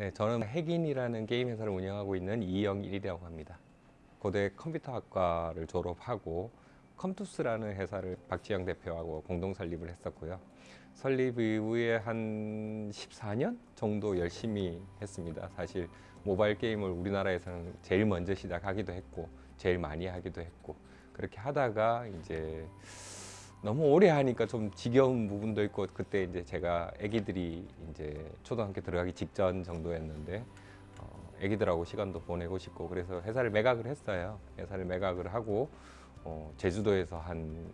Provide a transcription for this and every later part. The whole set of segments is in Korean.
네, 저는 핵인이라는 게임 회사를 운영하고 있는 이영일이라고 합니다. 고대 컴퓨터학과를 졸업하고 컴투스라는 회사를 박지영 대표하고 공동 설립을 했었고요. 설립 이후에 한 14년 정도 열심히 했습니다. 사실 모바일 게임을 우리나라에서는 제일 먼저 시작하기도 했고 제일 많이 하기도 했고 그렇게 하다가 이제 너무 오래 하니까 좀 지겨운 부분도 있고 그때 이제 제가 아기들이 이제 초등학교 들어가기 직전 정도였는데 어, 아기들하고 시간도 보내고 싶고 그래서 회사를 매각을 했어요. 회사를 매각을 하고 어, 제주도에서 한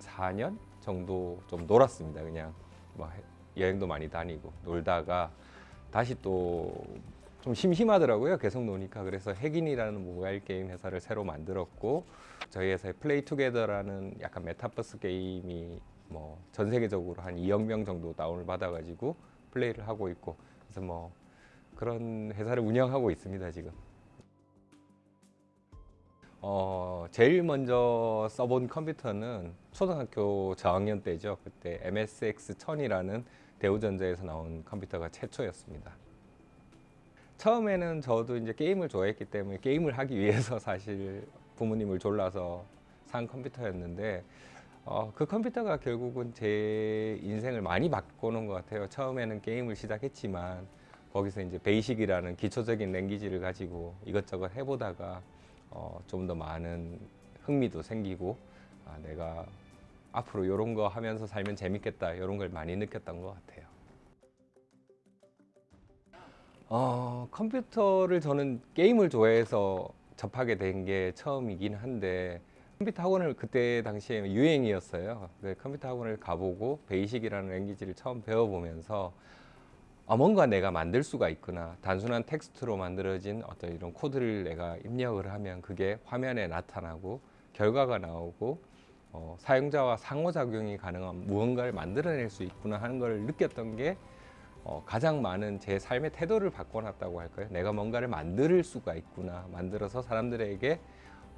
4년 정도 좀 놀았습니다. 그냥 뭐 해- 여행도 많이 다니고 놀다가 다시 또 좀 심심하더라고요. 계속 노니까 그래서 해긴이라는 모바일 게임 회사를 새로 만들었고 저희 회사의 Play Together라는 약간 메타버스 게임이 뭐 전 세계적으로 한 2억 명 정도 다운을 받아가지고 플레이를 하고 있고 그래서 뭐 그런 회사를 운영하고 있습니다 지금. 어 제일 먼저 써본 컴퓨터는 초등학교 저학년 때죠. 그때 MSX 1000이라는 대우전자에서 나온 컴퓨터가 최초였습니다. 처음에는 저도 이제 게임을 좋아했기 때문에 게임을 하기 위해서 사실 부모님을 졸라서 산 컴퓨터였는데 어, 그 컴퓨터가 결국은 제 인생을 많이 바꿔놓은 것 같아요. 처음에는 게임을 시작했지만 거기서 이제 베이식이라는 기초적인 랭귀지를 가지고 이것저것 해보다가 어, 좀 더 많은 흥미도 생기고 아, 내가 앞으로 이런 거 하면서 살면 재밌겠다 이런 걸 많이 느꼈던 것 같아요. 어, 컴퓨터를 저는 게임을 좋아해서 접하게 된 게 처음이긴 한데 컴퓨터 학원을 그때 당시에 유행이었어요. 그 컴퓨터 학원을 가보고 베이식이라는 language를 처음 배워보면서 아, 뭔가 내가 만들 수가 있구나. 단순한 텍스트로 만들어진 어떤 이런 코드를 내가 입력을 하면 그게 화면에 나타나고 결과가 나오고 어, 사용자와 상호작용이 가능한 무언가를 만들어낼 수 있구나 하는 걸 느꼈던 게 어, 가장 많은 제 삶의 태도를 바꿔놨다고 할까요? 내가 뭔가를 만들 수가 있구나. 만들어서 사람들에게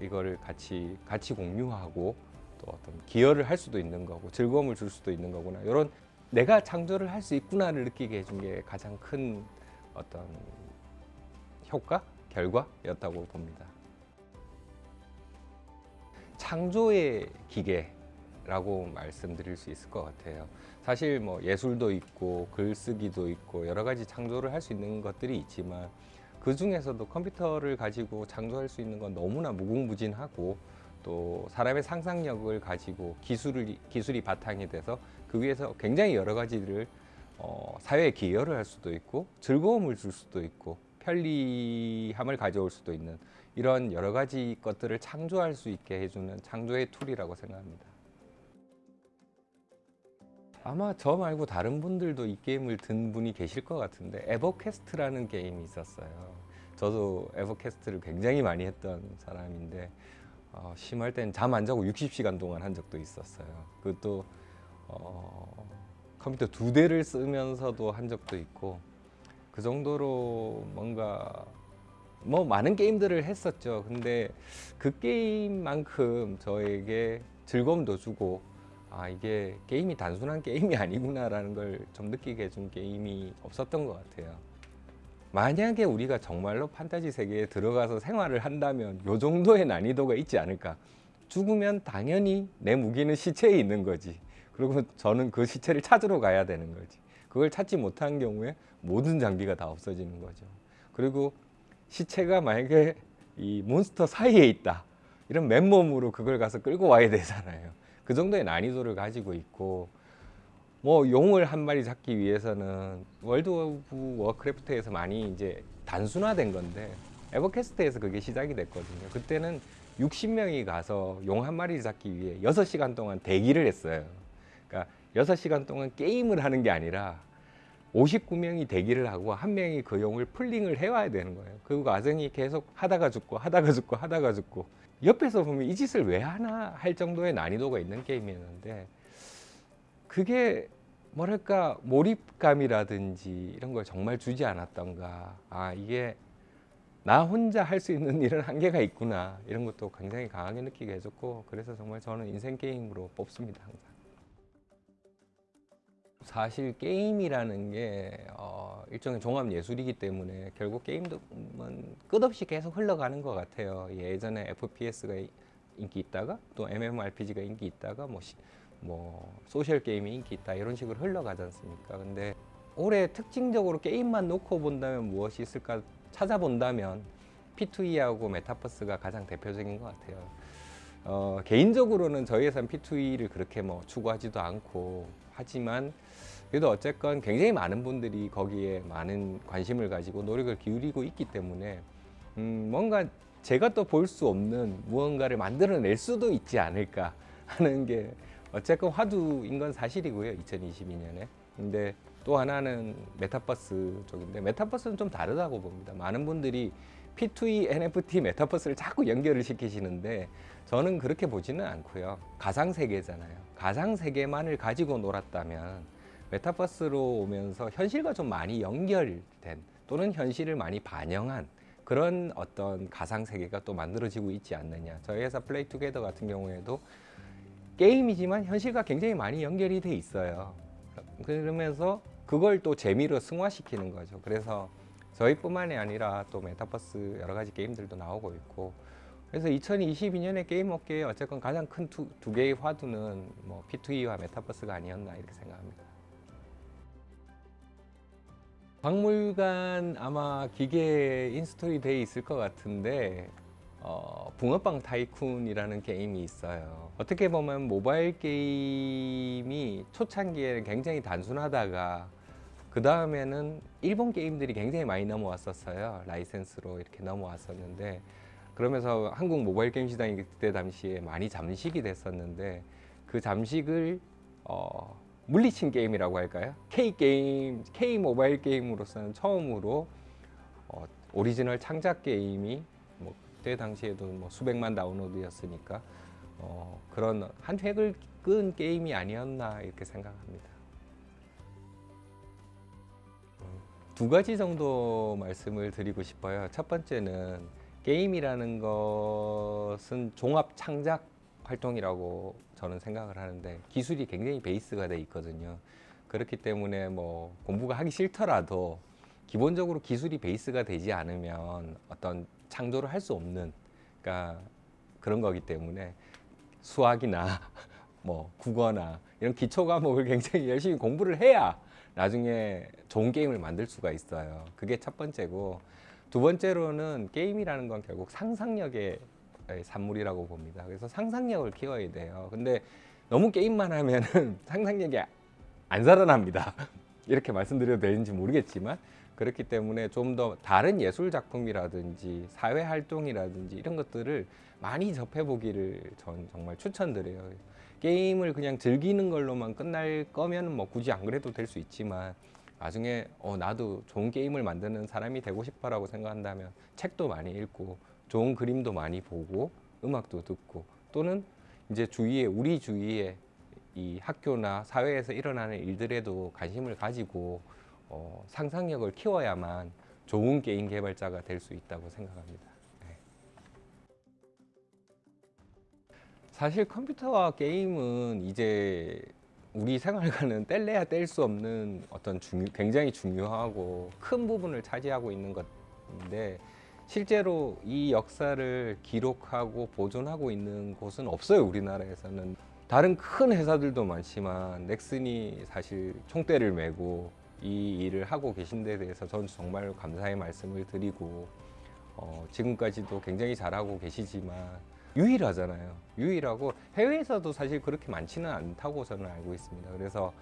이거를 같이 같이 공유하고 또 어떤 기여를 할 수도 있는 거고 즐거움을 줄 수도 있는 거구나. 이런 내가 창조를 할 수 있구나를 느끼게 해준 게 가장 큰 어떤 효과, 결과였다고 봅니다. 창조의 기계라고 말씀드릴 수 있을 것 같아요. 사실 뭐 예술도 있고 글쓰기도 있고 여러 가지 창조를 할 수 있는 것들이 있지만 그 중에서도 컴퓨터를 가지고 창조할 수 있는 건 너무나 무궁무진하고 또 사람의 상상력을 가지고 기술을 기술이 바탕이 돼서 그 위에서 굉장히 여러 가지를 어, 사회에 기여를 할 수도 있고 즐거움을 줄 수도 있고 편리함을 가져올 수도 있는 이런 여러 가지 것들을 창조할 수 있게 해주는 창조의 tool이라고 생각합니다. 아마 저 말고 다른 분들도 이 게임을 든 분이 계실 것 같은데 EverQuest라는 게임이 있었어요. 저도 에버퀘스트를 굉장히 많이 했던 사람인데 어, 심할 땐 잠 안 자고 60시간 동안 한 적도 있었어요. 그것도 어, 컴퓨터 두 대를 쓰면서도 한 적도 있고 그 정도로 뭔가 뭐 많은 게임들을 했었죠. 근데 그 게임만큼 저에게 즐거움도 주고 아 이게 게임이 단순한 게임이 아니구나 라는 걸 좀 느끼게 해준 게임이 없었던 것 같아요. 만약에 우리가 정말로 판타지 세계에 들어가서 생활을 한다면 요 정도의 난이도가 있지 않을까. 죽으면 당연히 내 무기는 시체에 있는 거지. 그리고 저는 그 시체를 찾으러 가야 되는 거지. 그걸 찾지 못한 경우에 모든 장비가 다 없어지는 거죠. 그리고 시체가 만약에 이 몬스터 사이에 있다. 이런 맨몸으로 그걸 가서 끌고 와야 되잖아요. 그 정도의 난이도를 가지고 있고 뭐 용을 한 마리 잡기 위해서는 World of Warcraft에서 많이 이제 단순화된 건데 EverQuest에서 그게 시작이 됐거든요. 그때는 60명이 가서 용 한 마리 잡기 위해 6시간 동안 대기를 했어요. 그러니까 6시간 동안 게임을 하는 게 아니라 59명이 대기를 하고 한 명이 그 용을 pulling을 해와야 되는 거예요. 그 과정이 계속 하다가 죽고 하다가 죽고 하다가 죽고. 옆에서 보면 이 짓을 왜 하나 할 정도의 난이도가 있는 게임이었는데 그게 뭐랄까 몰입감이라든지 이런 걸 정말 주지 않았던가. 아 이게 나 혼자 할 수 있는 일은 한계가 있구나. 이런 것도 굉장히 강하게 느끼게 해줬고 그래서 정말 저는 인생 게임으로 뽑습니다 항상 사실 게임이라는 게 어, 일종의 종합 예술이기 때문에 결국 게임도 음, 끝없이 계속 흘러가는 것 같아요. 예전에 FPS가 인기 있다가 또 MMORPG가 인기 있다가 뭐, 시, 뭐 소셜 게임이 인기 있다 이런 식으로 흘러가지 않습니까? 근데 올해 특징적으로 게임만 놓고 본다면 무엇이 있을까 찾아본다면 P2E하고 메타버스가 가장 대표적인 것 같아요. 어, 개인적으로는 저희 회사는 P2E를 그렇게 뭐 추구하지도 않고 하지만 그래도 어쨌건 굉장히 많은 분들이 거기에 많은 관심을 가지고 노력을 기울이고 있기 때문에 음, 뭔가 제가 또 볼 수 없는 무언가를 만들어낼 수도 있지 않을까 하는 게 어쨌건 화두인 건 사실이고요 2022년에. 근데 또 하나는 메타버스 쪽인데 메타버스는 좀 다르다고 봅니다. 많은 분들이 P2E NFT 메타버스를 자꾸 연결을 시키시는데 저는 그렇게 보지는 않고요 가상세계잖아요 가상세계만을 가지고 놀았다면 메타버스로 오면서 현실과 좀 많이 연결된 또는 현실을 많이 반영한 그런 어떤 가상 세계가 또 만들어지고 있지 않느냐. 저희 회사 Play Together 같은 경우에도 게임이지만 현실과 굉장히 많이 연결이 돼 있어요. 그러면서 그걸 또 재미로 승화시키는 거죠. 그래서 저희뿐만이 아니라 또 메타버스 여러 가지 게임들도 나오고 있고 그래서 2022년에 게임 업계에 어쨌건 가장 큰 두 개의 화두는 뭐 P2E와 메타버스가 아니었나 이렇게 생각합니다. 박물관 아마 기계 install이 돼 있을 것 같은데 어, 붕어빵 타이쿤이라는 게임이 있어요 어떻게 보면 모바일 게임이 초창기에는 굉장히 단순하다가 그 다음에는 일본 게임들이 굉장히 많이 넘어왔었어요 라이센스로 이렇게 넘어왔었는데 그러면서 한국 모바일 게임 시장이 그때 당시에 많이 잠식이 됐었는데 그 잠식을 어, 물리친 게임이라고 할까요? K 게임, K 모바일 게임으로서는 처음으로 어, 오리지널 창작 게임이 뭐 그때 당시에도 뭐 수백만 다운로드였으니까 어, 그런 한 획을 그은 게임이 아니었나 이렇게 생각합니다. 두 가지 정도 말씀을 드리고 싶어요. 첫 번째는 게임이라는 것은 종합 창작 활동이라고 저는 생각을 하는데 기술이 굉장히 베이스가 돼 있거든요. 그렇기 때문에 뭐 공부가 하기 싫더라도 기본적으로 기술이 베이스가 되지 않으면 어떤 창조를 할 수 없는 그러니까 그런 거기 때문에 수학이나 뭐 국어나 이런 기초 과목을 굉장히 열심히 공부를 해야 나중에 좋은 게임을 만들 수가 있어요. 그게 첫 번째고 두 번째로는 게임이라는 건 결국 상상력의 산물이라고 봅니다. 그래서 상상력을 키워야 돼요. 근데 너무 게임만 하면은 상상력이 안 살아납니다. 이렇게 말씀드려도 되는지 모르겠지만 그렇기 때문에 좀 더 다른 예술 작품이라든지 사회 활동이라든지 이런 것들을 많이 접해 보기를 전 정말 추천드려요. 게임을 그냥 즐기는 걸로만 끝날 거면 뭐 굳이 안 그래도 될 수 있지만 나중에 어 나도 좋은 게임을 만드는 사람이 되고 싶어라고 생각한다면 책도 많이 읽고 좋은 그림도 많이 보고 음악도 듣고 또는 이제 주위에 우리 주위에 이 학교나 사회에서 일어나는 일들에도 관심을 가지고 어, 상상력을 키워야만 좋은 게임 개발자가 될 수 있다고 생각합니다. 네. 사실 컴퓨터와 게임은 이제 우리 생활과는 뗄래야 뗄 수 없는 어떤 중요, 굉장히 중요하고 큰 부분을 차지하고 있는 것인데 실제로 이 역사를 기록하고 보존하고 있는 곳은 없어요 우리나라에서는 다른 큰 회사들도 많지만 넥슨이 사실 총대를 메고 이 일을 하고 계신 데 대해서 저는 정말 감사의 말씀을 드리고 어, 지금까지도 굉장히 잘하고 계시지만 유일하잖아요 유일하고 해외에서도 사실 그렇게 많지는 않다고 저는 알고 있습니다 그래서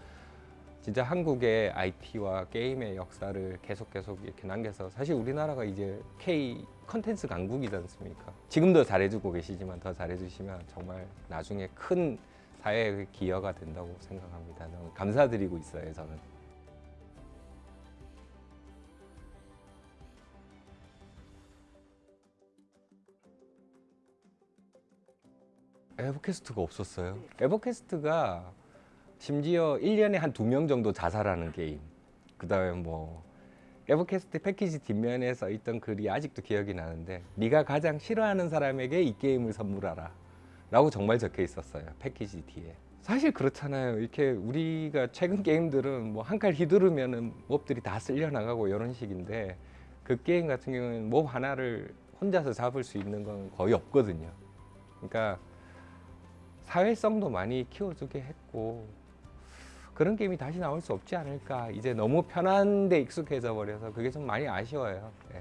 진짜 한국의 IT와 게임의 역사를 계속 계속 이렇게 남겨서 사실 우리나라가 이제 K 컨텐츠 강국이지 않습니까? 지금도 잘해주고 계시지만 더 잘해주시면 정말 나중에 큰 사회의 기여가 된다고 생각합니다. 감사드리고 있어요, 저는. 에버캐스트가 없었어요. 에버캐스트가 심지어 1년에 한 두 명 정도 자살하는 게임 그 다음에 뭐 에버캐스트 패키지 뒷면에 써 있던 글이 아직도 기억이 나는데 네가 가장 싫어하는 사람에게 이 게임을 선물하라 라고 정말 적혀 있었어요 패키지 뒤에 사실 그렇잖아요. 이렇게 우리가 최근 게임들은 뭐 한 칼 휘두르면은 몹들이 다 쓸려 나가고 이런 식인데 그 게임 같은 경우에는 몹 하나를 혼자서 잡을 수 있는 건 거의 없거든요. 그러니까 사회성도 많이 키워주게 했고 그런 게임이 다시 나올 수 없지 않을까. 이제 너무 편한 데 익숙해져 버려서 그게 좀 많이 아쉬워요. 네.